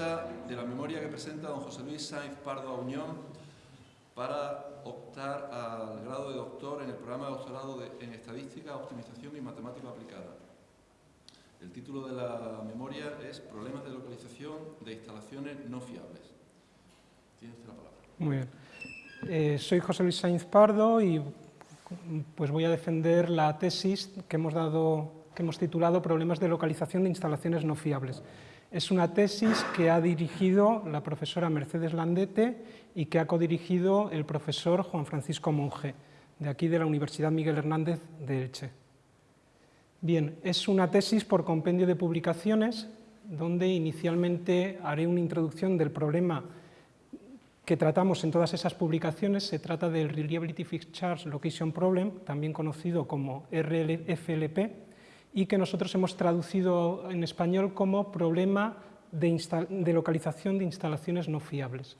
de la memoria que presenta don José Luis Sainz Pardo Auñón para optar al grado de doctor en el programa de doctorado en Estadística, Optimización y Matemática Aplicada. El título de la memoria es Problemas de localización de instalaciones no fiables. Tiene usted la palabra. Muy bien. Eh, soy José Luis Sainz Pardo y pues voy a defender la tesis que hemos, dado, que hemos titulado Problemas de localización de instalaciones no fiables. Es una tesis que ha dirigido la profesora Mercedes Landete y que ha codirigido el profesor Juan Francisco Monge, de aquí de la Universidad Miguel Hernández de Elche. Bien, es una tesis por compendio de publicaciones, donde inicialmente haré una introducción del problema que tratamos en todas esas publicaciones. Se trata del Reliability Fixed Charge Location Problem, también conocido como RLFLP, y que nosotros hemos traducido en español como problema de, localización de instalaciones no fiables.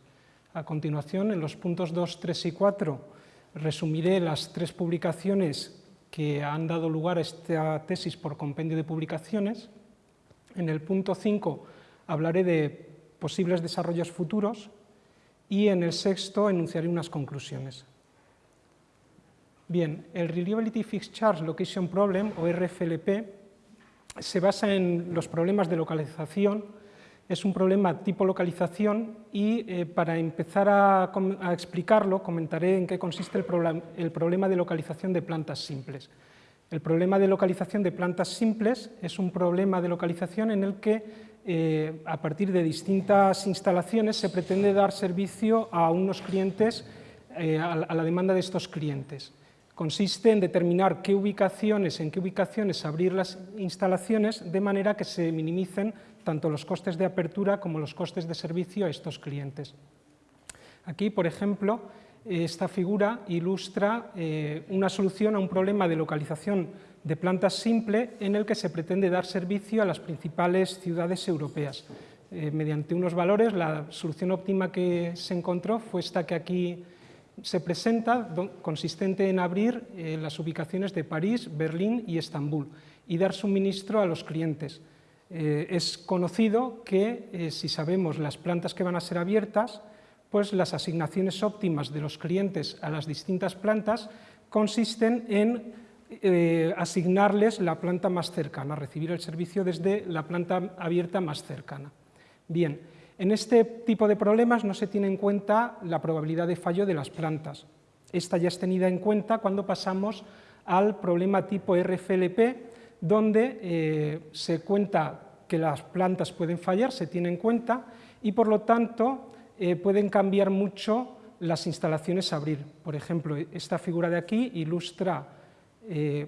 A continuación, en los puntos 2, 3 y 4, resumiré las tres publicaciones que han dado lugar a esta tesis por compendio de publicaciones. En el punto 5 hablaré de posibles desarrollos futuros y en el sexto enunciaré unas conclusiones. Bien, el Reliability Fixed Charge Location Problem, o RFLP, se basa en los problemas de localización, es un problema tipo localización y eh, para empezar a, explicarlo comentaré en qué consiste el, el problema de localización de plantas simples. El problema de localización de plantas simples es un problema de localización en el que eh, a partir de distintas instalaciones se pretende dar servicio a unos clientes, eh, a la demanda de estos clientes consiste en determinar qué ubicaciones, en qué ubicaciones abrir las instalaciones de manera que se minimicen tanto los costes de apertura como los costes de servicio a estos clientes. Aquí, por ejemplo, esta figura ilustra eh, una solución a un problema de localización de plantas simple en el que se pretende dar servicio a las principales ciudades europeas. Eh, mediante unos valores, la solución óptima que se encontró fue esta que aquí se presenta consistente en abrir eh, las ubicaciones de París, Berlín y Estambul y dar suministro a los clientes. Eh, es conocido que eh, si sabemos las plantas que van a ser abiertas, pues las asignaciones óptimas de los clientes a las distintas plantas consisten en asignarles la planta más cercana, recibir el servicio desde la planta abierta más cercana. Bien, en este tipo de problemas no se tiene en cuenta la probabilidad de fallo de las plantas. Esta ya es tenida en cuenta cuando pasamos al problema tipo RFLP, donde eh, se cuenta que las plantas pueden fallar, se tiene en cuenta, y por lo tanto eh, pueden cambiar mucho las instalaciones a abrir. Por ejemplo, esta figura de aquí ilustra eh,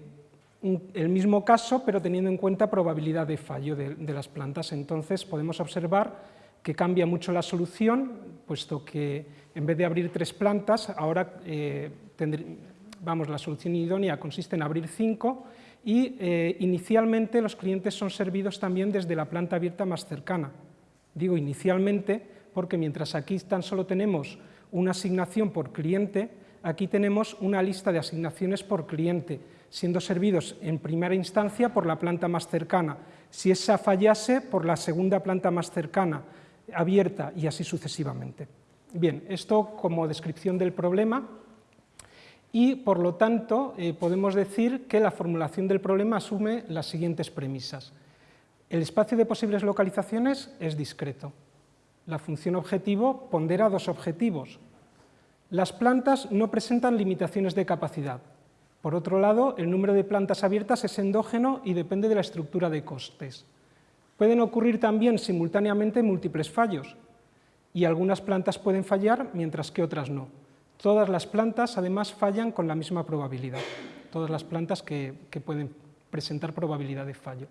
el mismo caso, pero teniendo en cuenta probabilidad de fallo de las plantas. Entonces podemos observar que cambia mucho la solución, puesto que en vez de abrir tres plantas, ahora eh, vamos, la solución idónea consiste en abrir cinco y eh, inicialmente los clientes son servidos también desde la planta abierta más cercana. Digo inicialmente porque mientras aquí tan solo tenemos una asignación por cliente, aquí tenemos una lista de asignaciones por cliente, siendo servidos en primera instancia por la planta más cercana. Si esa fallase, por la segunda planta más cercana abierta y así sucesivamente. Bien, esto como descripción del problema y por lo tanto eh, podemos decir que la formulación del problema asume las siguientes premisas. El espacio de posibles localizaciones es discreto. La función objetivo pondera dos objetivos. Las plantas no presentan limitaciones de capacidad. Por otro lado, el número de plantas abiertas es endógeno y depende de la estructura de costes. Pueden ocurrir también simultáneamente múltiples fallos y algunas plantas pueden fallar mientras que otras no. Todas las plantas además fallan con la misma probabilidad, todas las plantas que, pueden presentar probabilidad de fallo.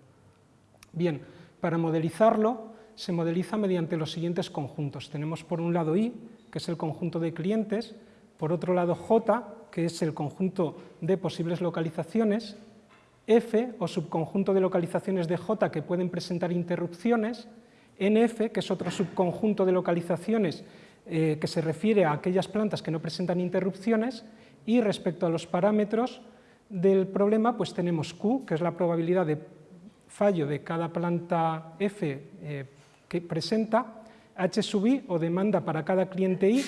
Bien, para modelizarlo se modeliza mediante los siguientes conjuntos. Tenemos por un lado I, que es el conjunto de clientes, por otro lado J, que es el conjunto de posibles localizaciones, F o subconjunto de localizaciones de J que pueden presentar interrupciones, NF, que es otro subconjunto de localizaciones eh, que se refiere a aquellas plantas que no presentan interrupciones, y respecto a los parámetros del problema, pues tenemos Q, que es la probabilidad de fallo de cada planta F eh, que presenta, H sub i o demanda para cada cliente i,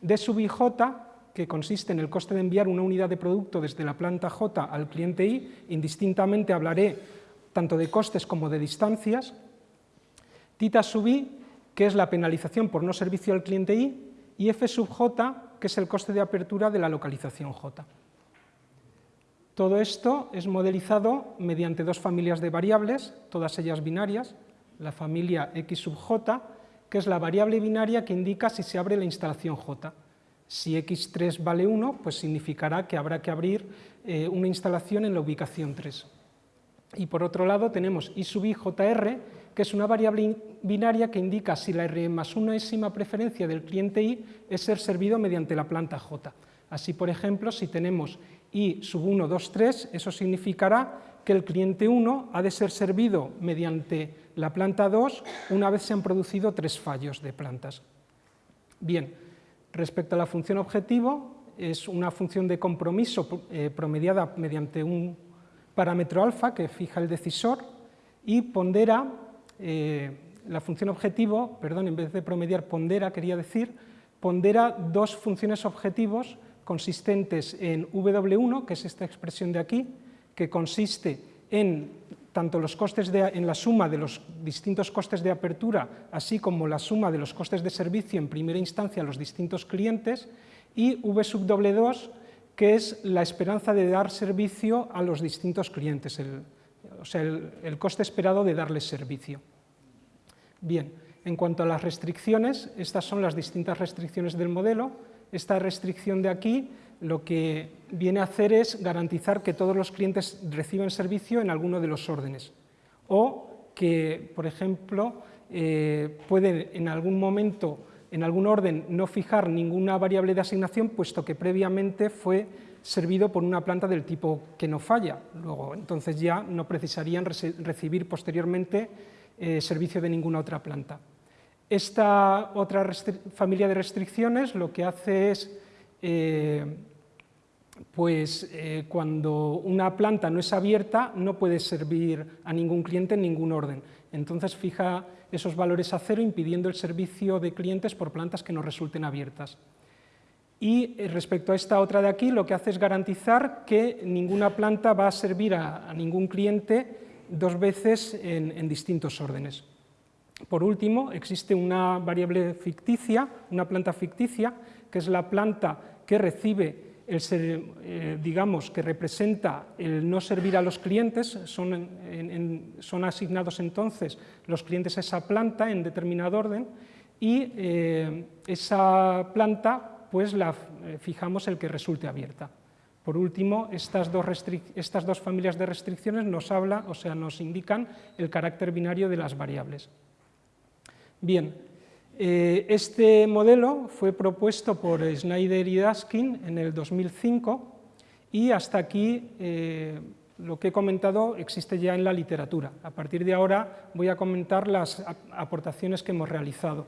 D sub i j, que consiste en el coste de enviar una unidad de producto desde la planta j al cliente i, indistintamente hablaré tanto de costes como de distancias, tita sub i, que es la penalización por no servicio al cliente i, y f sub j, que es el coste de apertura de la localización j. Todo esto es modelizado mediante dos familias de variables, todas ellas binarias, la familia x sub j, que es la variable binaria que indica si se abre la instalación j. Si x3 vale 1, pues significará que habrá que abrir eh, una instalación en la ubicación 3. Y por otro lado tenemos i sub i jr, que es una variable binaria que indica si la r más unésima preferencia del cliente i es ser servido mediante la planta j. Así, por ejemplo, si tenemos i sub 1, 2, 3, eso significará que el cliente 1 ha de ser servido mediante la planta 2 una vez se han producido tres fallos de plantas. Bien, respecto a la función objetivo, es una función de compromiso eh, promediada mediante un parámetro alfa que fija el decisor y pondera, eh, la función objetivo, perdón, en vez de promediar pondera, quería decir, pondera dos funciones objetivos consistentes en W1, que es esta expresión de aquí, que consiste en tanto los costes de, en la suma de los distintos costes de apertura, así como la suma de los costes de servicio en primera instancia a los distintos clientes, y V sub doble 2, que es la esperanza de dar servicio a los distintos clientes, o sea, el coste esperado de darles servicio. Bien, en cuanto a las restricciones, estas son las distintas restricciones del modelo. Esta restricción de aquí lo que viene a hacer es garantizar que todos los clientes reciben servicio en alguno de los órdenes o que, por ejemplo, eh, pueden en algún momento, en algún orden, no fijar ninguna variable de asignación, puesto que previamente fue servido por una planta del tipo que no falla. Luego, entonces ya no precisarían recibir posteriormente eh, servicio de ninguna otra planta. Esta otra familia de restricciones lo que hace es eh, pues eh, cuando una planta no es abierta no puede servir a ningún cliente en ningún orden. Entonces fija esos valores a cero impidiendo el servicio de clientes por plantas que no resulten abiertas. Y eh, respecto a esta otra de aquí, lo que hace es garantizar que ninguna planta va a servir a, ningún cliente dos veces en distintos órdenes. Por último, existe una variable ficticia, una planta ficticia, que es la planta que recibe el eh, digamos, que representa el no servir a los clientes, son, asignados entonces los clientes a esa planta en determinado orden y eh, esa planta pues la eh, fijamos el que resulte abierta. Por último, estas dos, estas dos familias de restricciones nos habla, o sea, nos indican el carácter binario de las variables. Bien, este modelo fue propuesto por Schneider y Daskin en el 2005 y hasta aquí eh, lo que he comentado existe ya en la literatura. A partir de ahora voy a comentar las aportaciones que hemos realizado.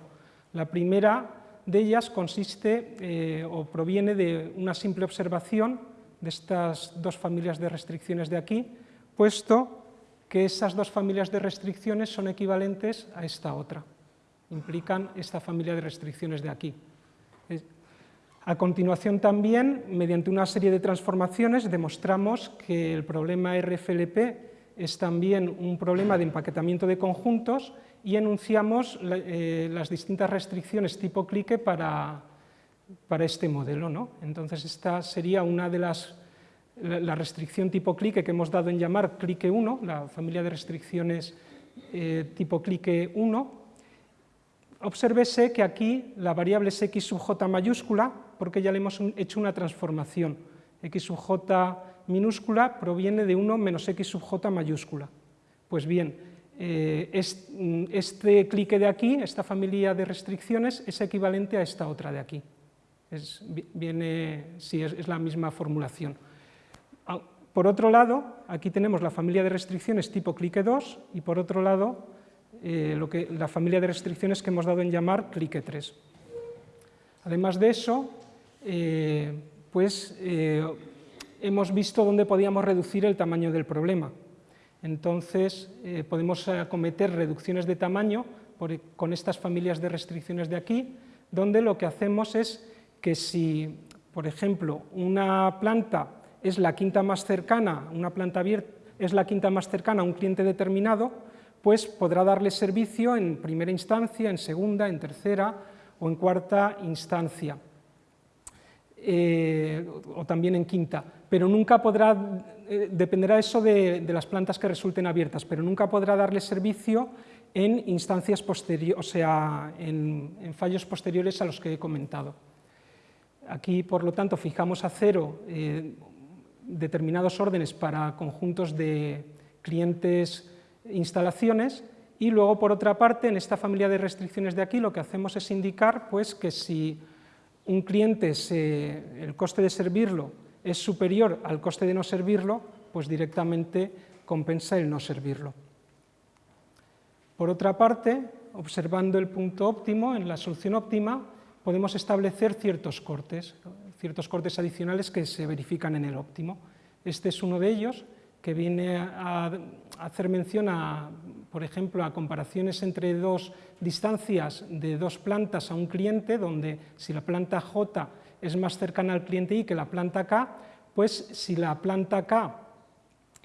La primera de ellas consiste eh, o proviene de una simple observación de estas dos familias de restricciones de aquí, puesto que esas dos familias de restricciones son equivalentes a esta otra implican esta familia de restricciones de aquí. A continuación también, mediante una serie de transformaciones, demostramos que el problema RFLP es también un problema de empaquetamiento de conjuntos y enunciamos eh, las distintas restricciones tipo clique para, para este modelo. ¿no? Entonces, esta sería una de las la restricción tipo clique que hemos dado en llamar clique 1, la familia de restricciones eh, tipo clique 1, Obsérvese que aquí la variable es x sub j mayúscula, porque ya le hemos hecho una transformación. x sub j minúscula proviene de 1 menos x sub j mayúscula. Pues bien, eh, este clique de aquí, esta familia de restricciones, es equivalente a esta otra de aquí. Es, viene, sí, es la misma formulación. Por otro lado, aquí tenemos la familia de restricciones tipo clique 2 y por otro lado eh, lo que, la familia de restricciones que hemos dado en llamar clique 3. Además de eso, eh, pues, eh, hemos visto dónde podíamos reducir el tamaño del problema. Entonces, podemos acometer reducciones de tamaño, con estas familias de restricciones de aquí, donde lo que hacemos es que si, por ejemplo, una planta es la quinta más cercana, una planta abierta es la quinta más cercana a un cliente determinado, pues podrá darle servicio en primera instancia, en segunda, en tercera o en cuarta instancia, eh, o también en quinta, pero nunca podrá, eh, dependerá eso de, las plantas que resulten abiertas, pero nunca podrá darle servicio en instancias posteriores, o sea, en, fallos posteriores a los que he comentado. Aquí, por lo tanto, fijamos a cero eh, determinados órdenes para conjuntos de clientes instalaciones y luego, por otra parte, en esta familia de restricciones de aquí lo que hacemos es indicar pues, que si un cliente, el coste de servirlo es superior al coste de no servirlo, pues directamente compensa el no servirlo. Por otra parte, observando el punto óptimo, en la solución óptima, podemos establecer ciertos cortes, ciertos cortes adicionales que se verifican en el óptimo. Este es uno de ellos, que viene a hacer mención a, por ejemplo, a comparaciones entre dos distancias de dos plantas a un cliente, donde si la planta J es más cercana al cliente I que la planta K, pues si la planta K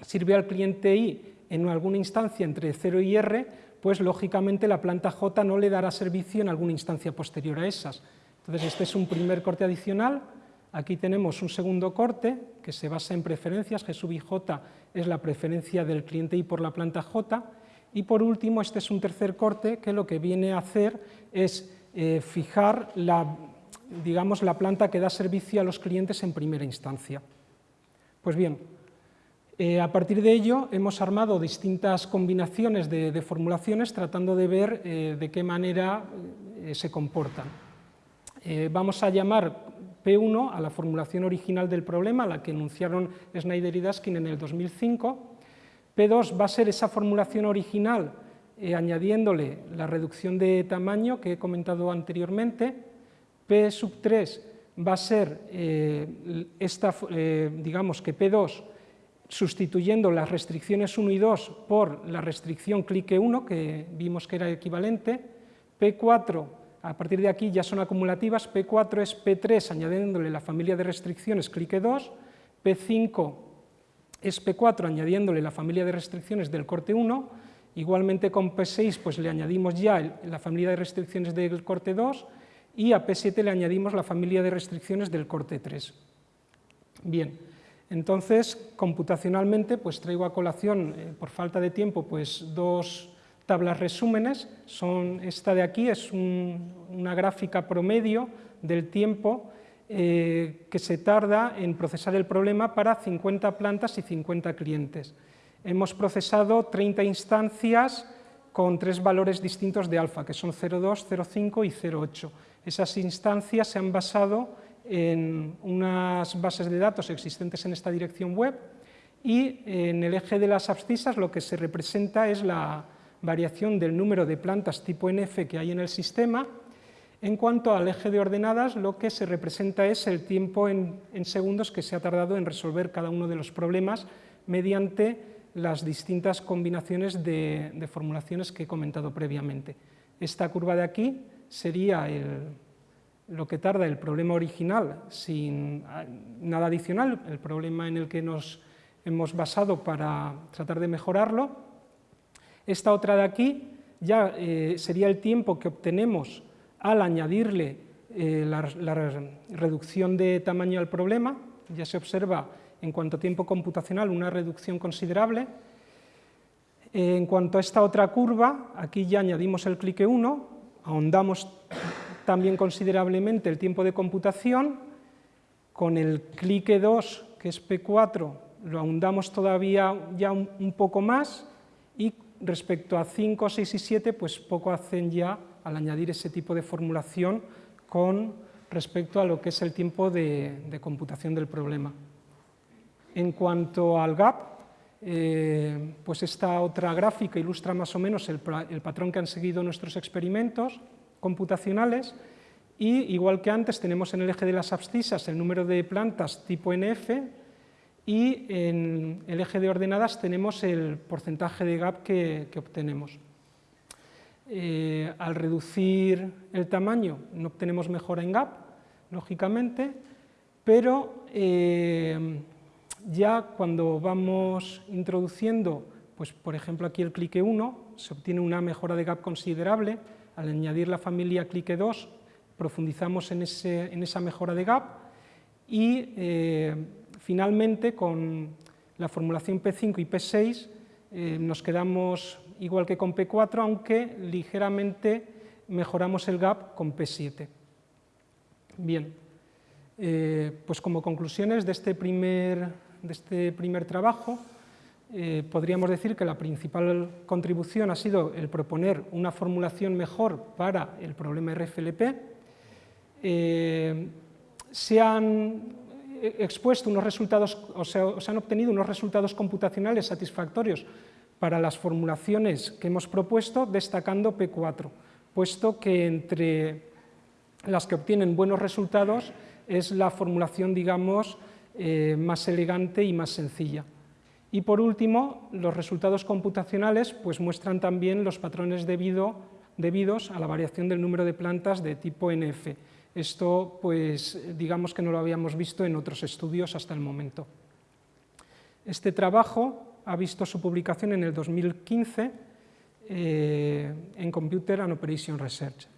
sirve al cliente I en alguna instancia entre 0 y R, pues lógicamente la planta J no le dará servicio en alguna instancia posterior a esas. Entonces este es un primer corte adicional, aquí tenemos un segundo corte que se basa en preferencias, G sub J es la preferencia del cliente I por la planta J, y por último este es un tercer corte que lo que viene a hacer es eh, fijar la, digamos, la planta que da servicio a los clientes en primera instancia. Pues bien, eh, a partir de ello hemos armado distintas combinaciones de, formulaciones tratando de ver eh, de qué manera se comportan. vamos a llamar P1 a la formulación original del problema, la que enunciaron Schneider y Daskin en el 2005. P2 va a ser esa formulación original eh, añadiéndole la reducción de tamaño que he comentado anteriormente. P sub 3 va a ser eh, esta, eh, digamos que P2 sustituyendo las restricciones 1 y 2 por la restricción clique 1, que vimos que era equivalente. P4 a partir de aquí ya son acumulativas, P4 es P3 añadiéndole la familia de restricciones clique 2, P5 es P4 añadiéndole la familia de restricciones del corte 1, igualmente con P6 pues le añadimos ya la familia de restricciones del corte 2 y a P7 le añadimos la familia de restricciones del corte 3. Bien, entonces computacionalmente pues traigo a colación, eh, por falta de tiempo, pues dos tablas resúmenes, son, esta de aquí es una gráfica promedio del tiempo eh, que se tarda en procesar el problema para 50 plantas y 50 clientes. Hemos procesado 30 instancias con tres valores distintos de alfa, que son 0,2, 0,5 y 0,8. Esas instancias se han basado en unas bases de datos existentes en esta dirección web y en el eje de las abscisas lo que se representa es la, variación del número de plantas tipo NF que hay en el sistema. En cuanto al eje de ordenadas, lo que se representa es el tiempo en, segundos que se ha tardado en resolver cada uno de los problemas mediante las distintas combinaciones de, formulaciones que he comentado previamente. Esta curva de aquí sería lo que tarda el problema original sin nada adicional, el problema en el que nos hemos basado para tratar de mejorarlo, esta otra de aquí ya eh, sería el tiempo que obtenemos al añadirle eh, la, reducción de tamaño al problema, ya se observa en cuanto a tiempo computacional una reducción considerable. En cuanto a esta otra curva, aquí ya añadimos el clique 1, ahondamos también considerablemente el tiempo de computación, con el clique 2, que es P4, lo ahondamos todavía ya un poco más, y respecto a 5, 6 y 7, pues poco hacen ya al añadir ese tipo de formulación con respecto a lo que es el tiempo de, computación del problema. En cuanto al gap, eh, pues esta otra gráfica ilustra más o menos el, el, patrón que han seguido nuestros experimentos computacionales y igual que antes tenemos en el eje de las abscisas el número de plantas tipo NF y en el eje de ordenadas tenemos el porcentaje de gap que, obtenemos. Eh, al reducir el tamaño no obtenemos mejora en gap, lógicamente, pero eh, ya cuando vamos introduciendo, pues por ejemplo aquí el clique 1, se obtiene una mejora de gap considerable, al añadir la familia clique 2 profundizamos en, esa mejora de gap y eh, finalmente con la formulación P5 y P6 eh, nos quedamos igual que con P4, aunque ligeramente mejoramos el gap con P7. Bien, eh, pues como conclusiones de este primer, de este primer trabajo, eh, podríamos decir que la principal contribución ha sido el proponer una formulación mejor para el problema RFLP. se han expuesto unos resultados, o sea, se han obtenido unos resultados computacionales satisfactorios para las formulaciones que hemos propuesto, destacando P4, puesto que entre las que obtienen buenos resultados es la formulación, digamos, eh, más elegante y más sencilla. Y por último, los resultados computacionales pues, muestran también los patrones debidos a la variación del número de plantas de tipo NF. Esto, pues, digamos que no lo habíamos visto en otros estudios hasta el momento. Este trabajo ha visto su publicación en el 2015 eh, en Computer and Operation Research.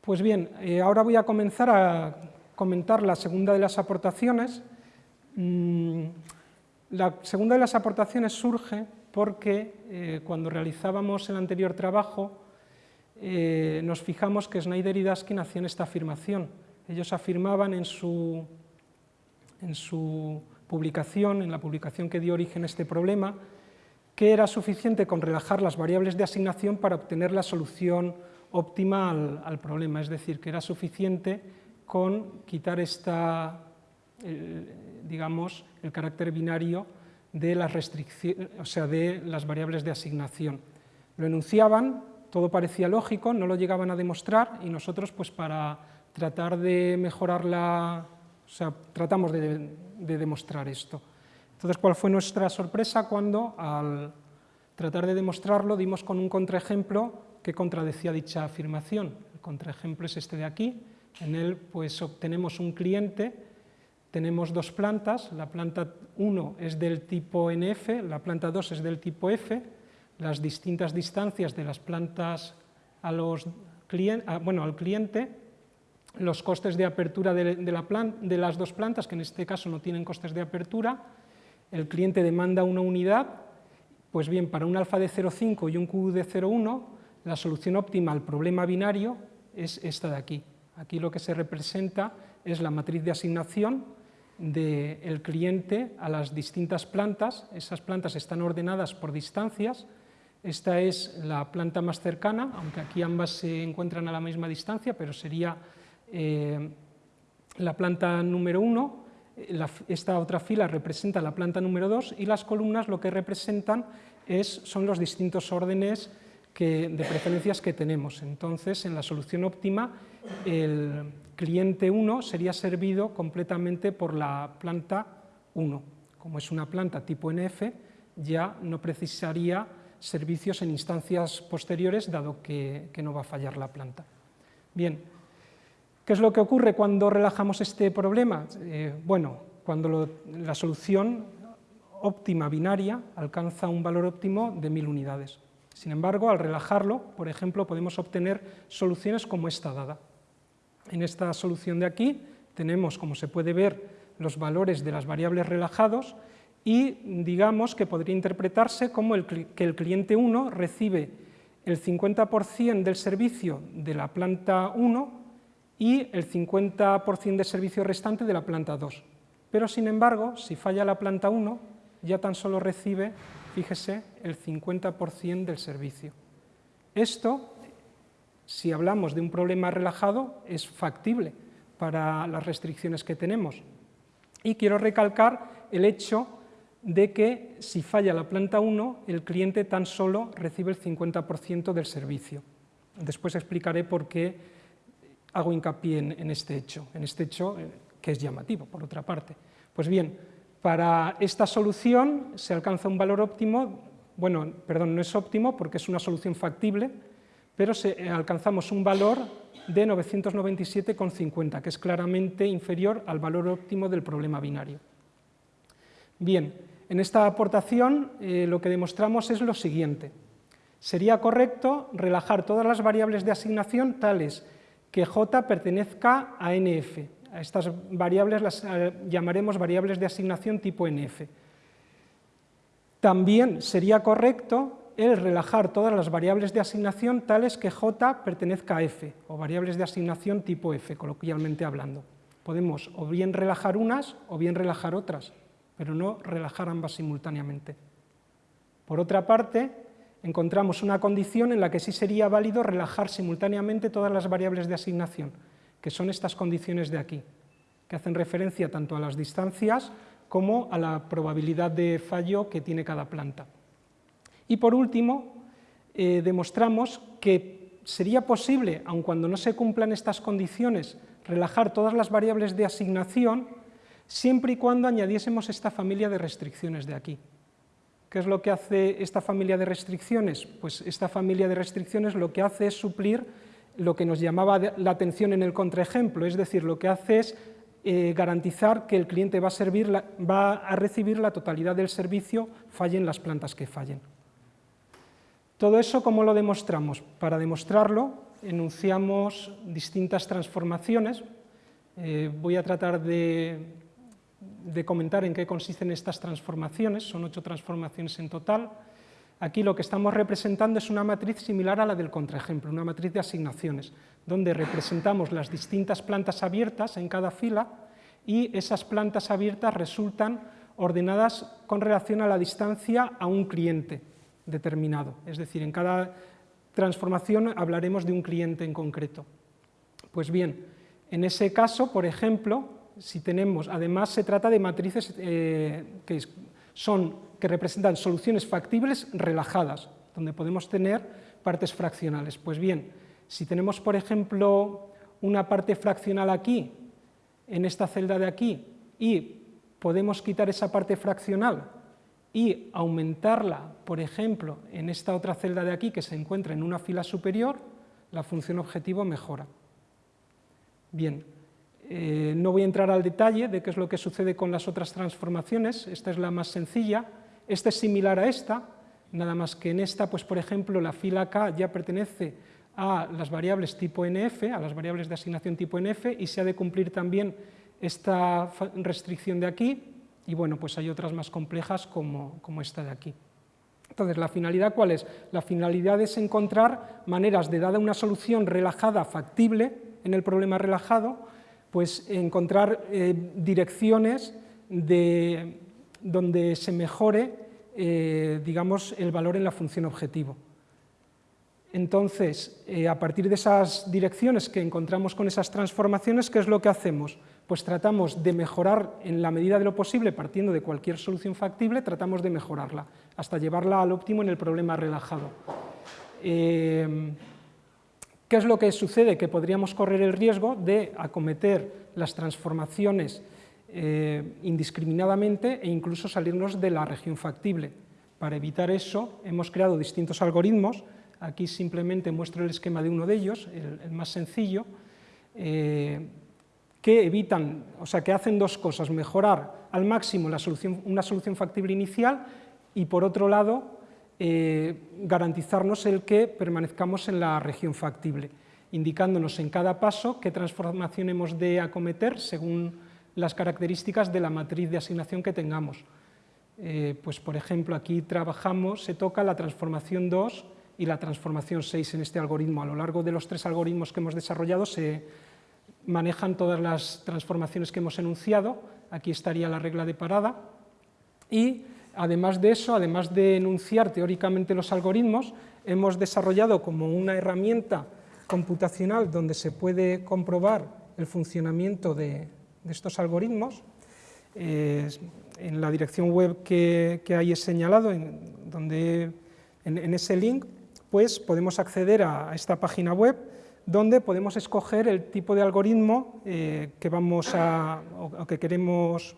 Pues bien, eh, ahora voy a comenzar a comentar la segunda de las aportaciones. Mm, la segunda de las aportaciones surge porque eh, cuando realizábamos el anterior trabajo nos fijamos que Snyder y Daskin hacían esta afirmación. Ellos afirmaban en su, en su publicación, en la publicación que dio origen a este problema, que era suficiente con relajar las variables de asignación para obtener la solución óptima al, problema, es decir, que era suficiente con quitar esta, digamos, el carácter binario de las o sea, de las variables de asignación. Lo enunciaban, todo parecía lógico, no lo llegaban a demostrar y nosotros, pues para tratar de mejorar la, o sea, tratamos de, demostrar esto. Entonces, ¿cuál fue nuestra sorpresa cuando al tratar de demostrarlo dimos con un contraejemplo que contradecía dicha afirmación? El contraejemplo es este de aquí, en él pues obtenemos un cliente, tenemos dos plantas, la planta 1 es del tipo NF, la planta 2 es del tipo F, las distintas distancias de las plantas a los bueno, al cliente los costes de apertura de, de, las dos plantas, que en este caso no tienen costes de apertura, el cliente demanda una unidad, pues bien, para un alfa de 0,5 y un Q de 0,1, la solución óptima al problema binario es esta de aquí. Aquí lo que se representa es la matriz de asignación del cliente a las distintas plantas, esas plantas están ordenadas por distancias, esta es la planta más cercana, aunque aquí ambas se encuentran a la misma distancia, pero sería eh, la planta número 1, eh, esta otra fila representa la planta número 2 y las columnas lo que representan es, son los distintos órdenes de preferencias que tenemos. Entonces, en la solución óptima, el cliente 1 sería servido completamente por la planta 1. Como es una planta tipo NF, ya no precisaría servicios en instancias posteriores, dado que, no va a fallar la planta. Bien, ¿Qué es lo que ocurre cuando relajamos este problema? Eh, bueno, cuando la solución óptima binaria alcanza un valor óptimo de 1000 unidades. Sin embargo, al relajarlo, por ejemplo, podemos obtener soluciones como esta dada. En esta solución de aquí tenemos, como se puede ver, los valores de las variables relajados y digamos que podría interpretarse como que el cliente 1 recibe el 50% del servicio de la planta 1 y el 50% de servicio restante de la planta 2. Pero, sin embargo, si falla la planta 1, ya tan solo recibe, fíjese, el 50% del servicio. Esto, si hablamos de un problema relajado, es factible para las restricciones que tenemos. Y quiero recalcar el hecho de que si falla la planta 1, el cliente tan solo recibe el 50% del servicio. Después explicaré por qué hago hincapié en, este hecho, en este hecho eh, que es llamativo, por otra parte. Pues bien, para esta solución se alcanza un valor óptimo bueno, perdón, no es óptimo porque es una solución factible, pero eh, alcanzamos un valor de 997,50, que es claramente inferior al valor óptimo del problema binario. Bien, en esta aportación eh, lo que demostramos es lo siguiente. Sería correcto relajar todas las variables de asignación tales que J pertenezca a NF. A estas variables las eh, llamaremos variables de asignación tipo NF. También sería correcto el relajar todas las variables de asignación tales que J pertenezca a F, o variables de asignación tipo F, coloquialmente hablando. Podemos o bien relajar unas o bien relajar otras, pero no relajar ambas simultáneamente. Por otra parte, encontramos una condición en la que sí sería válido relajar simultáneamente todas las variables de asignación, que son estas condiciones de aquí, que hacen referencia tanto a las distancias como a la probabilidad de fallo que tiene cada planta. Y por último, eh, demostramos que sería posible, aun cuando no se cumplan estas condiciones, relajar todas las variables de asignación, siempre y cuando añadiésemos esta familia de restricciones de aquí. ¿Qué es lo que hace esta familia de restricciones? Pues esta familia de restricciones lo que hace es suplir lo que nos llamaba la atención en el contraejemplo, es decir, lo que hace es eh, garantizar que el cliente va a, servir va a recibir la totalidad del servicio, fallen las plantas que fallen. Todo eso, ¿cómo lo demostramos? Para demostrarlo, enunciamos distintas transformaciones. Eh, voy a tratar de de comentar en qué consisten estas transformaciones, son ocho transformaciones en total. Aquí lo que estamos representando es una matriz similar a la del contraejemplo, una matriz de asignaciones, donde representamos las distintas plantas abiertas en cada fila y esas plantas abiertas resultan ordenadas con relación a la distancia a un cliente determinado. Es decir, en cada transformación hablaremos de un cliente en concreto. Pues bien, en ese caso, por ejemplo, si tenemos, además se trata de matrices eh, que, son, que representan soluciones factibles relajadas, donde podemos tener partes fraccionales. Pues bien, si tenemos, por ejemplo, una parte fraccional aquí, en esta celda de aquí, y podemos quitar esa parte fraccional y aumentarla, por ejemplo, en esta otra celda de aquí que se encuentra en una fila superior, la función objetivo mejora. Bien, eh, no voy a entrar al detalle de qué es lo que sucede con las otras transformaciones, esta es la más sencilla, esta es similar a esta, nada más que en esta, pues por ejemplo, la fila K ya pertenece a las variables tipo NF, a las variables de asignación tipo NF, y se ha de cumplir también esta restricción de aquí, y bueno, pues hay otras más complejas como, como esta de aquí. Entonces, ¿la finalidad cuál es? La finalidad es encontrar maneras de, dada una solución relajada, factible, en el problema relajado, pues encontrar eh, direcciones de, donde se mejore eh, digamos, el valor en la función objetivo. Entonces, eh, a partir de esas direcciones que encontramos con esas transformaciones, ¿qué es lo que hacemos? Pues tratamos de mejorar en la medida de lo posible, partiendo de cualquier solución factible, tratamos de mejorarla, hasta llevarla al óptimo en el problema relajado. ¿Qué es lo que sucede? Que podríamos correr el riesgo de acometer las transformaciones eh, indiscriminadamente e incluso salirnos de la región factible. Para evitar eso hemos creado distintos algoritmos, aquí simplemente muestro el esquema de uno de ellos, el, más sencillo, eh, que evitan, o sea, que hacen dos cosas, mejorar al máximo una solución factible inicial y por otro lado eh, garantizarnos el que permanezcamos en la región factible, indicándonos en cada paso qué transformación hemos de acometer según las características de la matriz de asignación que tengamos. Eh, pues por ejemplo, aquí trabajamos, se toca la transformación 2 y la transformación 6 en este algoritmo. A lo largo de los tres algoritmos que hemos desarrollado se manejan todas las transformaciones que hemos enunciado, aquí estaría la regla de parada, y Además de eso, además de enunciar teóricamente los algoritmos, hemos desarrollado como una herramienta computacional donde se puede comprobar el funcionamiento de, estos algoritmos. en la dirección web que, que hay señalado, en, donde, en, ese link, pues podemos acceder a, esta página web donde podemos escoger el tipo de algoritmo eh, que vamos a, o que queremos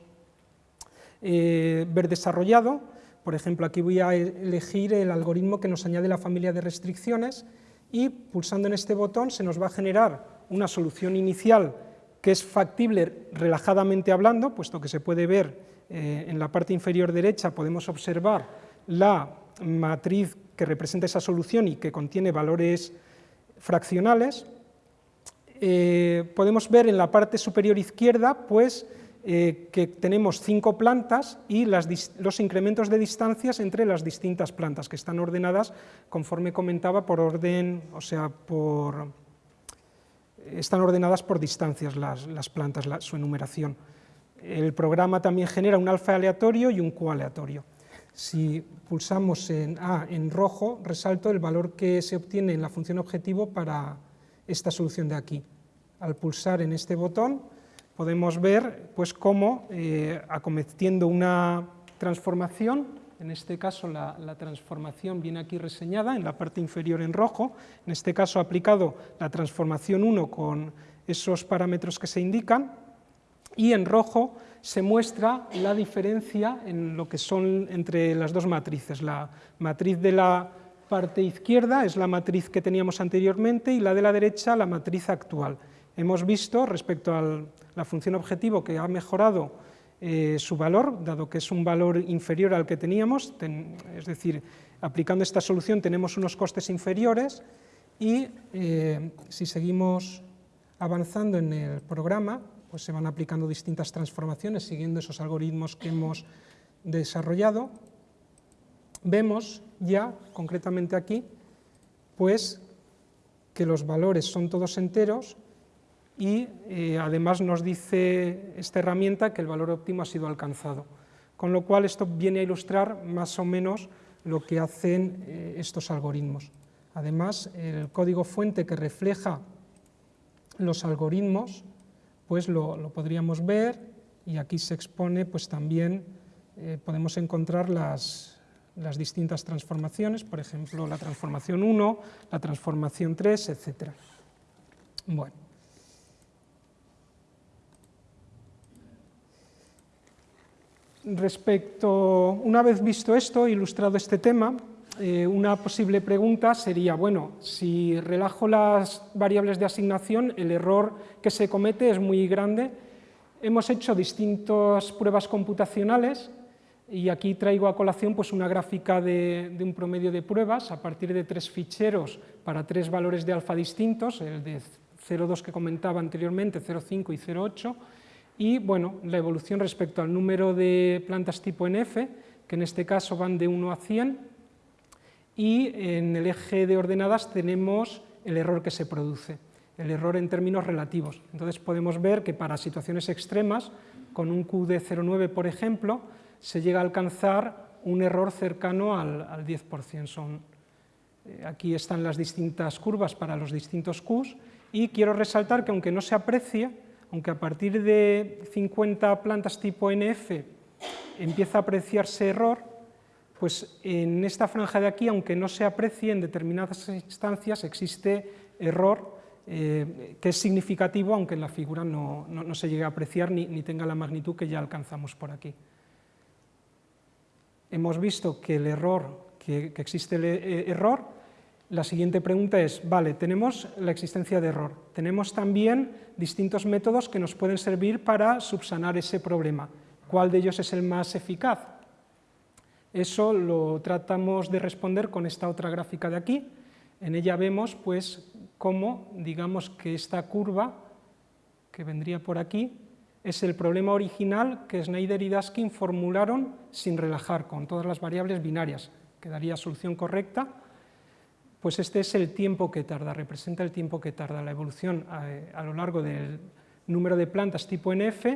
eh, ver desarrollado, Por ejemplo, aquí voy a elegir el algoritmo que nos añade la familia de restricciones y pulsando en este botón se nos va a generar una solución inicial que es factible relajadamente hablando, puesto que se puede ver eh, en la parte inferior derecha, podemos observar la matriz que representa esa solución y que contiene valores fraccionales. Eh, podemos ver en la parte superior izquierda pues, eh, que tenemos cinco plantas y los incrementos de distancias entre las distintas plantas, que están ordenadas, conforme comentaba, por orden, o sea, por, están ordenadas por distancias las, plantas, su enumeración. El programa también genera un alfa aleatorio y un Q aleatorio. Si pulsamos en A en rojo, resalto el valor que se obtiene en la función objetivo para esta solución de aquí. Al pulsar en este botón podemos ver pues, cómo, eh, acometiendo una transformación, en este caso la, transformación viene aquí reseñada en la parte inferior en rojo, en este caso aplicado la transformación 1 con esos parámetros que se indican, y en rojo se muestra la diferencia en lo que son entre las dos matrices. La matriz de la parte izquierda es la matriz que teníamos anteriormente y la de la derecha la matriz actual. Hemos visto respecto a la función objetivo que ha mejorado eh, su valor, dado que es un valor inferior al que teníamos, es decir, aplicando esta solución tenemos unos costes inferiores y eh, si seguimos avanzando en el programa, pues se van aplicando distintas transformaciones siguiendo esos algoritmos que hemos desarrollado. Vemos ya, concretamente aquí, pues que los valores son todos enteros y eh, además nos dice esta herramienta que el valor óptimo ha sido alcanzado. Con lo cual esto viene a ilustrar más o menos lo que hacen eh, estos algoritmos. Además, el código fuente que refleja los algoritmos pues lo, podríamos ver y aquí se expone pues también eh, podemos encontrar las, las, distintas transformaciones, por ejemplo la transformación 1, la transformación 3, etc. Bueno. Respecto, una vez visto esto, ilustrado este tema, eh, una posible pregunta sería, bueno, si relajo las variables de asignación, el error que se comete es muy grande. Hemos hecho distintas pruebas computacionales y aquí traigo a colación pues, una gráfica de, un promedio de pruebas a partir de tres ficheros para tres valores de alfa distintos, el de 0,2 que comentaba anteriormente, 0,5 y 0,8, y bueno, la evolución respecto al número de plantas tipo NF, que en este caso van de 1 a 100, y en el eje de ordenadas tenemos el error que se produce, el error en términos relativos. Entonces podemos ver que para situaciones extremas, con un Q de 0,9 por ejemplo, se llega a alcanzar un error cercano al, 10%. Son, eh, aquí están las distintas curvas para los distintos Qs y quiero resaltar que aunque no se aprecie, aunque a partir de 50 plantas tipo NF empieza a apreciarse error, pues en esta franja de aquí, aunque no se aprecie, en determinadas instancias existe error eh, que es significativo, aunque en la figura no, se llegue a apreciar ni, tenga la magnitud que ya alcanzamos por aquí. Hemos visto que el error, que, existe el eh, error, la siguiente pregunta es, vale, tenemos la existencia de error, tenemos también distintos métodos que nos pueden servir para subsanar ese problema. ¿Cuál de ellos es el más eficaz? Eso lo tratamos de responder con esta otra gráfica de aquí. En ella vemos pues, cómo digamos que esta curva, que vendría por aquí, es el problema original que Schneider y Daskin formularon sin relajar, con todas las variables binarias, que daría solución correcta. Pues este es el tiempo que tarda, representa el tiempo que tarda la evolución a, eh, a lo largo del número de plantas tipo NF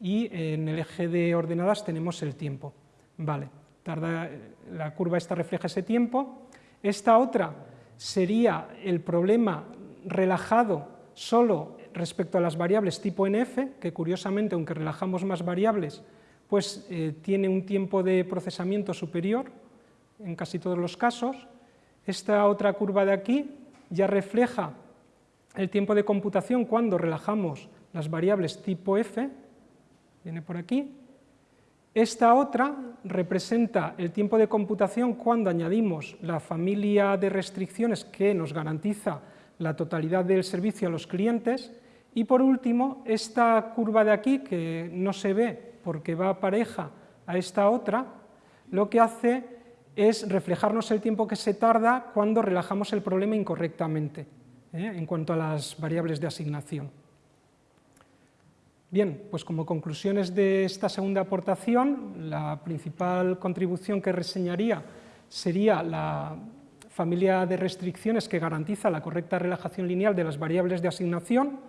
y en el eje de ordenadas tenemos el tiempo. Vale la curva esta refleja ese tiempo. Esta otra sería el problema relajado solo respecto a las variables tipo NF, que curiosamente, aunque relajamos más variables, pues eh, tiene un tiempo de procesamiento superior en casi todos los casos. Esta otra curva de aquí ya refleja el tiempo de computación cuando relajamos las variables tipo F, viene por aquí, Esta otra representa el tiempo de computación cuando añadimos la familia de restricciones que nos garantiza la totalidad del servicio a los clientes. Y por último esta curva de aquí que no se ve porque va pareja a esta otra lo que hace es reflejarnos el tiempo que se tarda cuando relajamos el problema incorrectamente ¿eh? en cuanto a las variables de asignación. Bien, pues como conclusiones de esta segunda aportación, la principal contribución que reseñaría sería la familia de restricciones que garantiza la correcta relajación lineal de las variables de asignación.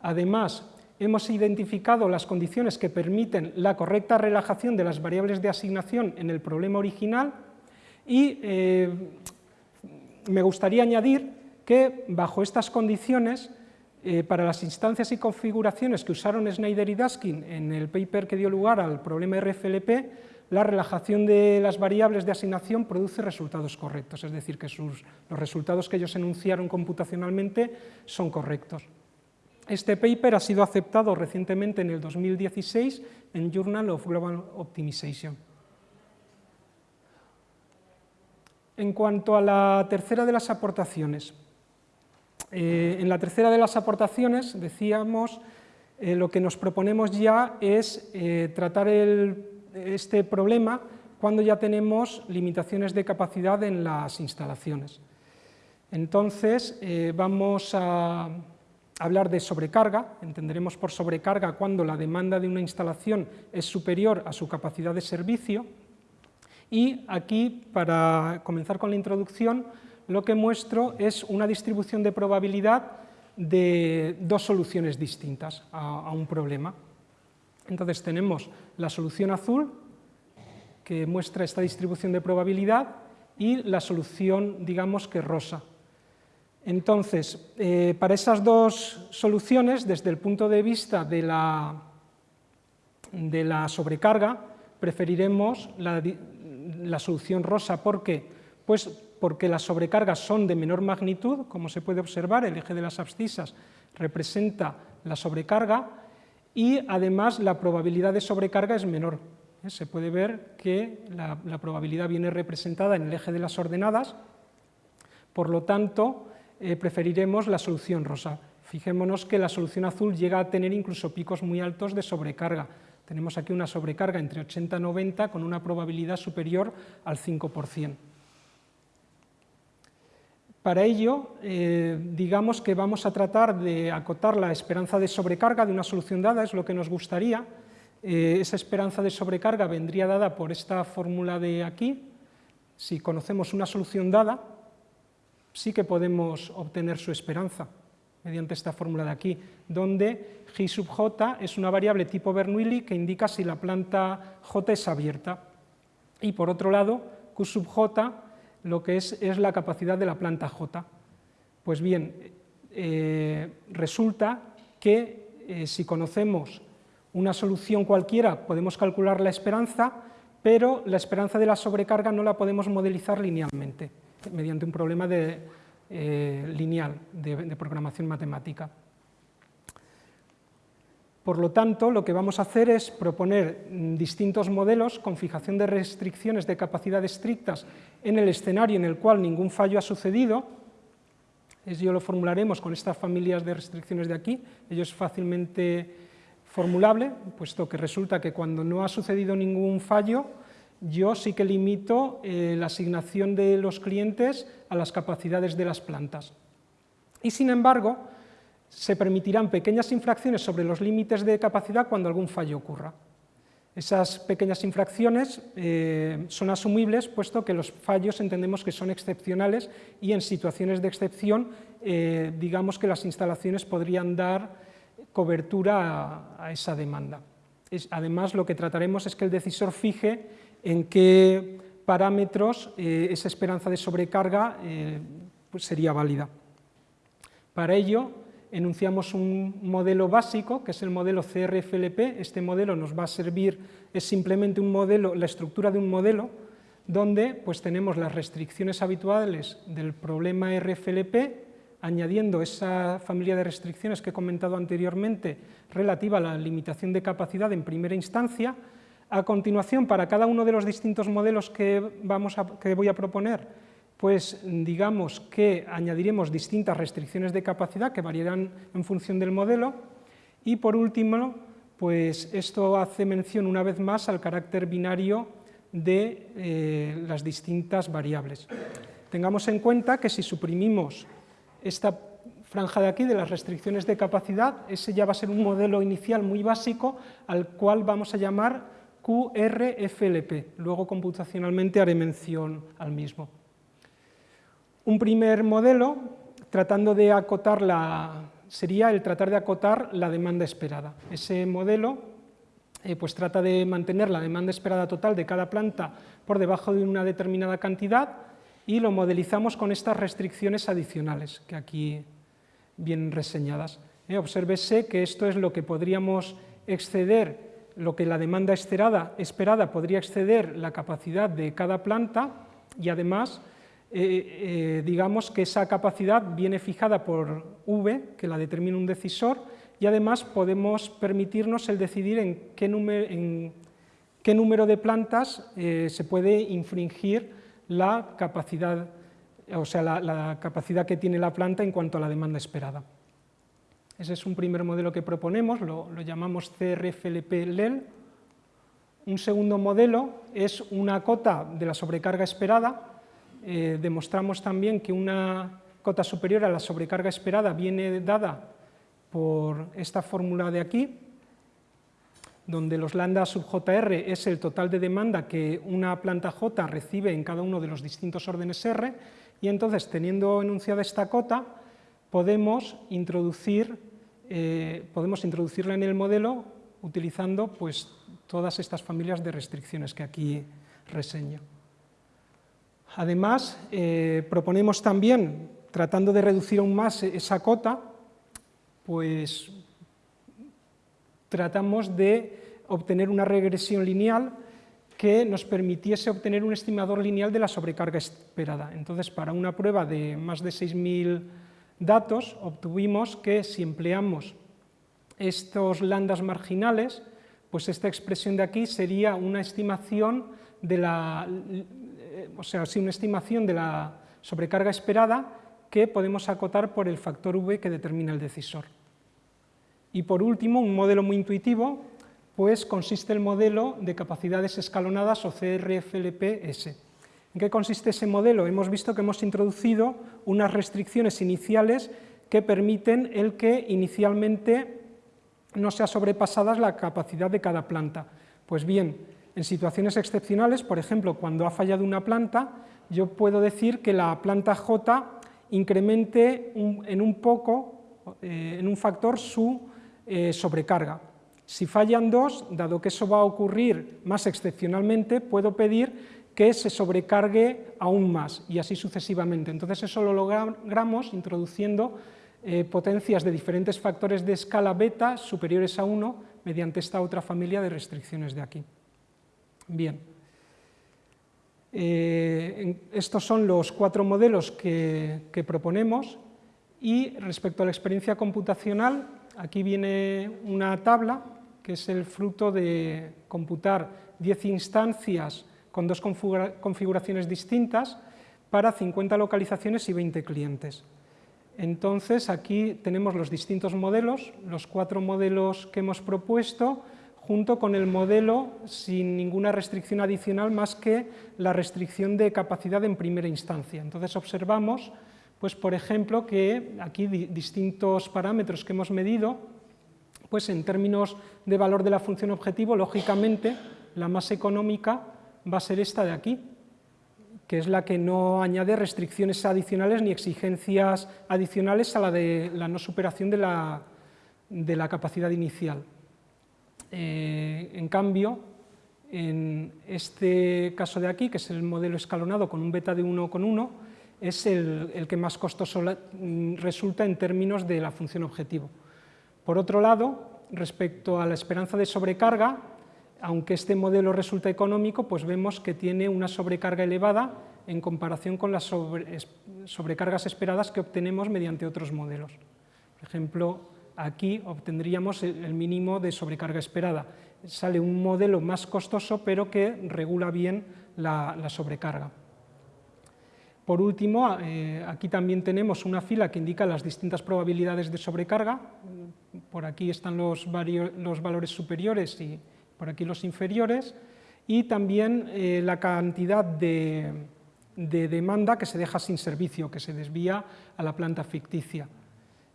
Además, hemos identificado las condiciones que permiten la correcta relajación de las variables de asignación en el problema original y eh, me gustaría añadir que bajo estas condiciones eh, para las instancias y configuraciones que usaron Snyder y Daskin en el paper que dio lugar al problema RFLP, la relajación de las variables de asignación produce resultados correctos, es decir, que los resultados que ellos enunciaron computacionalmente son correctos. Este paper ha sido aceptado recientemente en el 2016 en Journal of Global Optimization. En cuanto a la tercera de las aportaciones, eh, en la tercera de las aportaciones decíamos eh, lo que nos proponemos ya es eh, tratar este problema cuando ya tenemos limitaciones de capacidad en las instalaciones. Entonces vamos a hablar de sobrecarga, entenderemos por sobrecarga cuando la demanda de una instalación es superior a su capacidad de servicio y aquí, para comenzar con la introducción, lo que muestro es una distribución de probabilidad de dos soluciones distintas a, un problema. Entonces tenemos la solución azul, que muestra esta distribución de probabilidad, y la solución, digamos que rosa. Entonces, eh, para esas dos soluciones, desde el punto de vista de la, de la sobrecarga, preferiremos la, la solución rosa. ¿Por qué? Pues porque las sobrecargas son de menor magnitud, como se puede observar, el eje de las abscisas representa la sobrecarga y además la probabilidad de sobrecarga es menor. ¿eh? Se puede ver que la, probabilidad viene representada en el eje de las ordenadas, por lo tanto eh, preferiremos la solución rosa. Fijémonos que la solución azul llega a tener incluso picos muy altos de sobrecarga. Tenemos aquí una sobrecarga entre 80 y 90 con una probabilidad superior al 5%. Para ello, eh, digamos que vamos a tratar de acotar la esperanza de sobrecarga de una solución dada, es lo que nos gustaría. Eh, esa esperanza de sobrecarga vendría dada por esta fórmula de aquí. Si conocemos una solución dada, sí que podemos obtener su esperanza mediante esta fórmula de aquí, donde G sub j es una variable tipo Bernoulli que indica si la planta j es abierta. Y por otro lado, Q sub j lo que es, es la capacidad de la planta J. Pues bien, eh, resulta que eh, si conocemos una solución cualquiera podemos calcular la esperanza, pero la esperanza de la sobrecarga no la podemos modelizar linealmente, mediante un problema de, eh, lineal de programación matemática. Por lo tanto, lo que vamos a hacer es proponer mm, distintos modelos con fijación de restricciones de capacidad estrictas en el escenario en el cual ningún fallo ha sucedido. Ello lo formularemos con estas familias de restricciones de aquí. Ello es fácilmente formulable, puesto que resulta que cuando no ha sucedido ningún fallo, yo sí que limito eh, la asignación de los clientes a las capacidades de las plantas. Y sin embargo, se permitirán pequeñas infracciones sobre los límites de capacidad cuando algún fallo ocurra. Esas pequeñas infracciones eh, son asumibles puesto que los fallos entendemos que son excepcionales y en situaciones de excepción eh, digamos que las instalaciones podrían dar cobertura a, esa demanda. además lo que trataremos es que el decisor fije en qué parámetros eh, esa esperanza de sobrecarga pues sería válida. Para ello enunciamos un modelo básico, que es el modelo CRFLP. Este modelo nos va a servir, es simplemente un modelo, la estructura de un modelo, donde pues, tenemos las restricciones habituales del problema RFLP, añadiendo esa familia de restricciones que he comentado anteriormente relativa a la limitación de capacidad en primera instancia, A continuación, para cada uno de los distintos modelos que, voy a proponer, pues digamos que añadiremos distintas restricciones de capacidad que variarán en función del modelo y por último, pues esto hace mención una vez más al carácter binario de eh, las distintas variables. Tengamos en cuenta que si suprimimos esta franja de aquí de las restricciones de capacidad, ese ya va a ser un modelo inicial muy básico al cual vamos a llamar QRFLP. Luego computacionalmente haré mención al mismo. Un primer modelo, tratando de acotar la, sería el tratar de acotar la demanda esperada. Ese modelo eh, pues trata de mantener la demanda esperada total de cada planta por debajo de una determinada cantidad y lo modelizamos con estas restricciones adicionales que aquí vienen reseñadas. Eh, obsérvese que esto es lo que podríamos exceder lo que la demanda esperada, podría exceder la capacidad de cada planta y además eh, eh, digamos que esa capacidad viene fijada por V, que la determina un decisor, y además podemos permitirnos el decidir en qué, número, en qué número de plantas eh, se puede infringir la capacidad, o sea, la capacidad que tiene la planta en cuanto a la demanda esperada. Ese es un primer modelo que proponemos, lo, llamamos CRFLP-LEL. Un segundo modelo es una cota de la sobrecarga esperada. Eh, demostramos también que una cota superior a la sobrecarga esperada viene dada por esta fórmula de aquí, donde los lambda sub JR es el total de demanda que una planta J recibe en cada uno de los distintos órdenes R, y entonces, teniendo enunciada esta cota, podemos introducir eh, podemos introducirla en el modelo utilizando pues, todas estas familias de restricciones que aquí reseño. Además, eh, proponemos también, tratando de reducir aún más esa cota, pues tratamos de obtener una regresión lineal que nos permitiese obtener un estimador lineal de la sobrecarga esperada. Entonces, para una prueba de más de 6.000 datos, obtuvimos que si empleamos estos landas marginales, pues esta expresión de aquí sería una estimación de la, o sea, una estimación de la sobrecarga esperada que podemos acotar por el factor V que determina el decisor. Y por último, un modelo muy intuitivo, pues consiste el modelo de capacidades escalonadas o CRFLP-S. ¿En qué consiste ese modelo? Hemos visto que hemos introducido unas restricciones iniciales que permiten el que inicialmente no sea sobrepasada la capacidad de cada planta. Pues bien, en situaciones excepcionales, por ejemplo, cuando ha fallado una planta, yo puedo decir que la planta J incremente en un poco, eh, en un factor, su eh, sobrecarga. Si fallan dos, dado que eso va a ocurrir más excepcionalmente, puedo pedir que se sobrecargue aún más y así sucesivamente. Entonces eso lo logramos introduciendo eh, potencias de diferentes factores de escala beta superiores a 1 mediante esta otra familia de restricciones de aquí. Bien. Eh, estos son los cuatro modelos que, proponemos y respecto a la experiencia computacional, aquí viene una tabla que es el fruto de computar 10 instancias con dos configuraciones distintas para 50 localizaciones y 20 clientes. Entonces, aquí tenemos los distintos modelos, los cuatro modelos que hemos propuesto, junto con el modelo sin ninguna restricción adicional más que la restricción de capacidad en primera instancia. Entonces, observamos, pues, por ejemplo, que aquí distintos parámetros que hemos medido, pues en términos de valor de la función objetivo, lógicamente, la más económica va a ser esta de aquí, que es la que no añade restricciones adicionales ni exigencias adicionales a la de la no superación de la, de la capacidad inicial. Eh, en cambio, en este caso de aquí, que es el modelo escalonado con un beta de 1 con 1, es el, el que más costoso resulta en términos de la función objetivo. Por otro lado, respecto a la esperanza de sobrecarga, aunque este modelo resulta económico, pues vemos que tiene una sobrecarga elevada en comparación con las sobrecargas esperadas que obtenemos mediante otros modelos. Por ejemplo, aquí obtendríamos el mínimo de sobrecarga esperada. Sale un modelo más costoso, pero que regula bien la, sobrecarga. Por último, eh, aquí también tenemos una fila que indica las distintas probabilidades de sobrecarga. Por aquí están los, los valores superiores y por aquí los inferiores. Y también eh, la cantidad de, de demanda que se deja sin servicio, que se desvía a la planta ficticia.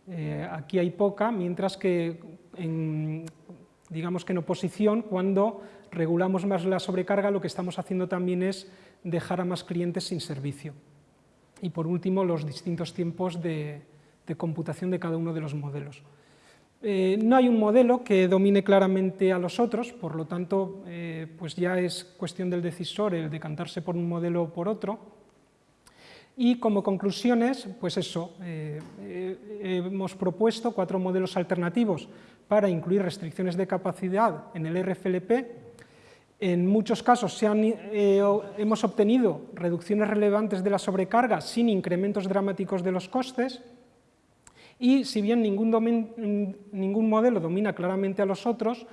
Eh, aquí hay poca, mientras que en, digamos que en oposición, cuando regulamos más la sobrecarga, lo que estamos haciendo también es dejar a más clientes sin servicio. Y por último, los distintos tiempos de, computación de cada uno de los modelos. Eh, no hay un modelo que domine claramente a los otros, por lo tanto, eh, pues ya es cuestión del decisor el decantarse por un modelo o por otro, y como conclusiones, pues eso, eh, hemos propuesto cuatro modelos alternativos para incluir restricciones de capacidad en el RFLP. En muchos casos hemos obtenido reducciones relevantes de la sobrecarga sin incrementos dramáticos de los costes, y si bien ningún, modelo domina claramente a los otros,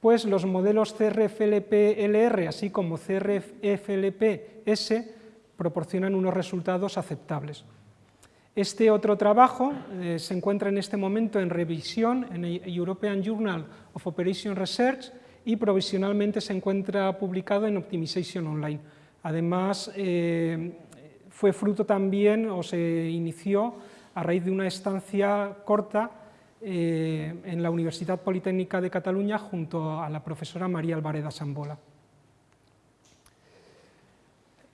pues los modelos CRFLP-LR, así como CRFLP-S, proporcionan unos resultados aceptables. Este otro trabajo eh, se encuentra en este momento en revisión en el European Journal of Operation Research y provisionalmente se encuentra publicado en Optimization Online. Además, eh, fue fruto también, o se inició a raíz de una estancia corta eh, en la Universidad Politécnica de Cataluña junto a la profesora María Alvareda Sambola.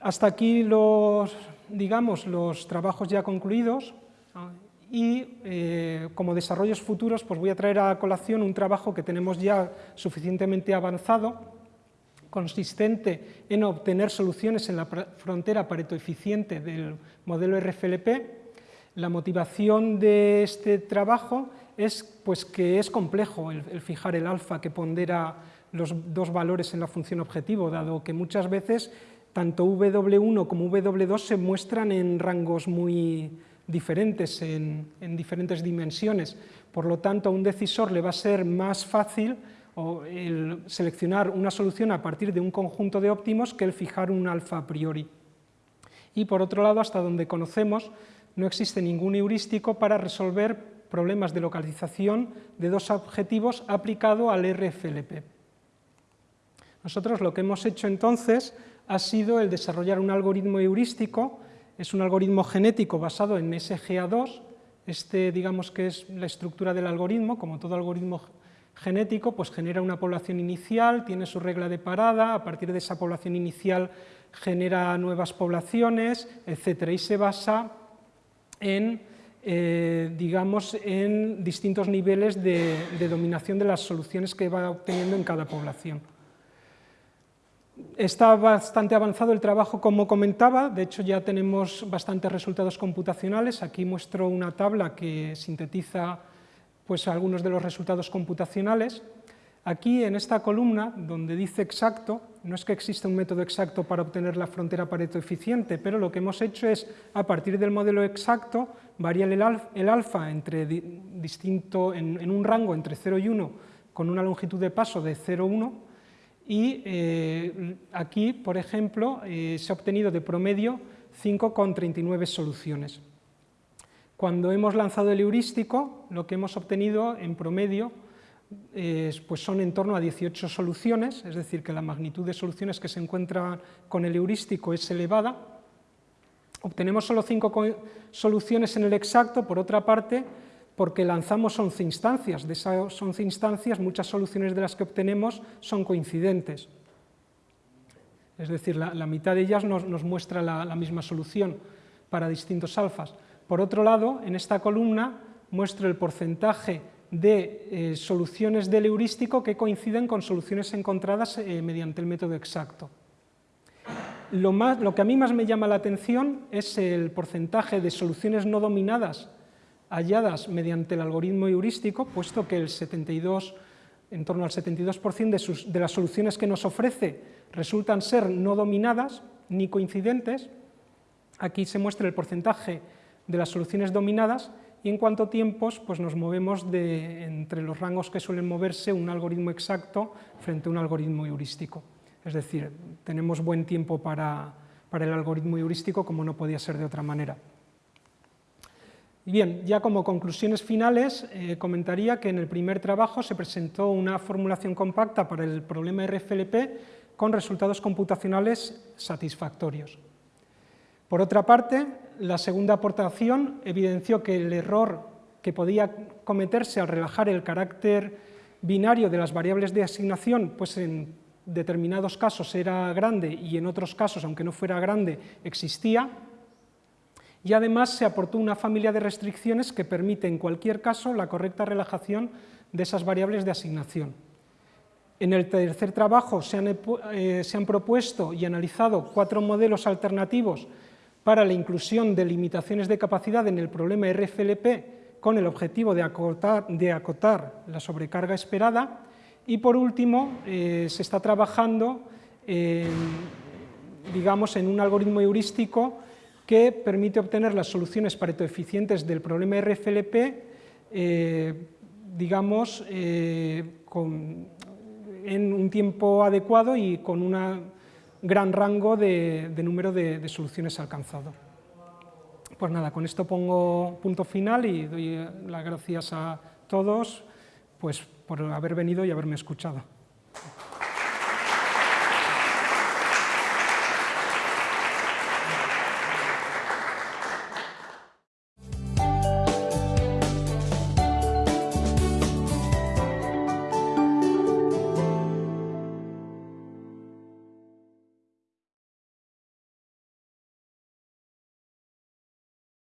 Hasta aquí los, digamos, los trabajos ya concluidos y eh, como desarrollos futuros pues voy a traer a colación un trabajo que tenemos ya suficientemente avanzado, consistente en obtener soluciones en la frontera pareto-eficiente del modelo RFLP. La motivación de este trabajo es pues, que es complejo el, el fijar el alfa que pondera los dos valores en la función objetivo, dado que muchas veces tanto W1 como W2 se muestran en rangos muy diferentes, en, diferentes dimensiones. Por lo tanto, a un decisor le va a ser más fácil seleccionar una solución a partir de un conjunto de óptimos que el fijar un alfa a priori. Y por otro lado, hasta donde conocemos, no existe ningún heurístico para resolver problemas de localización de dos objetivos aplicado al RFLP. Nosotros lo que hemos hecho entonces ha sido el desarrollar un algoritmo heurístico, es un algoritmo genético basado en SGA2, este digamos que es la estructura del algoritmo, como todo algoritmo genético, pues genera una población inicial, tiene su regla de parada, a partir de esa población inicial genera nuevas poblaciones, etc. y se basa en, eh, digamos, en distintos niveles de dominación de las soluciones que va obteniendo en cada población. Está bastante avanzado el trabajo, como comentaba, de hecho ya tenemos bastantes resultados computacionales. Aquí muestro una tabla que sintetiza pues, algunos de los resultados computacionales. Aquí, en esta columna, donde dice exacto, no es que exista un método exacto para obtener la frontera Pareto eficiente, pero lo que hemos hecho es, a partir del modelo exacto, variar el, alfa entre distinto, en, un rango entre 0 y 1, con una longitud de paso de 0,1, y eh, aquí, por ejemplo, eh, se ha obtenido de promedio 5,39 soluciones. Cuando hemos lanzado el heurístico, lo que hemos obtenido en promedio pues son en torno a 18 soluciones, es decir, que la magnitud de soluciones que se encuentran con el heurístico es elevada. Obtenemos solo 5 soluciones en el exacto, por otra parte, porque lanzamos 11 instancias. De esas 11 instancias, muchas soluciones de las que obtenemos son coincidentes. Es decir, la, mitad de ellas nos, muestra la, misma solución para distintos alfas. Por otro lado, en esta columna muestro el porcentaje de eh, soluciones del heurístico que coinciden con soluciones encontradas eh, mediante el método exacto. Lo, lo que a mí más me llama la atención es el porcentaje de soluciones no dominadas halladas mediante el algoritmo heurístico, puesto que el 72, en torno al 72% de, de las soluciones que nos ofrece resultan ser no dominadas ni coincidentes, aquí se muestra el porcentaje de las soluciones dominadas y en cuanto a tiempos, pues nos movemos de, entre los rangos que suelen moverse un algoritmo exacto frente a un algoritmo heurístico. Es decir, tenemos buen tiempo para, el algoritmo heurístico como no podía ser de otra manera. Bien, ya como conclusiones finales, eh, comentaría que en el primer trabajo se presentó una formulación compacta para el problema RFLP con resultados computacionales satisfactorios. Por otra parte, la segunda aportación evidenció que el error que podía cometerse al relajar el carácter binario de las variables de asignación, pues en determinados casos era grande y en otros casos, aunque no fuera grande, existía, y además se aportó una familia de restricciones que permite en cualquier caso la correcta relajación de esas variables de asignación. En el tercer trabajo se han, eh, se han propuesto y analizado cuatro modelos alternativos para la inclusión de limitaciones de capacidad en el problema RFLP con el objetivo de acotar, de acotar la sobrecarga esperada. Y por último eh, se está trabajando digamos, en un algoritmo heurístico que permite obtener las soluciones pareto-eficientes del problema RFLP, eh, digamos, eh, en un tiempo adecuado y con un gran rango de, número de, de, soluciones alcanzado. Pues nada, con esto pongo punto final y doy las gracias a todos pues, por haber venido y haberme escuchado.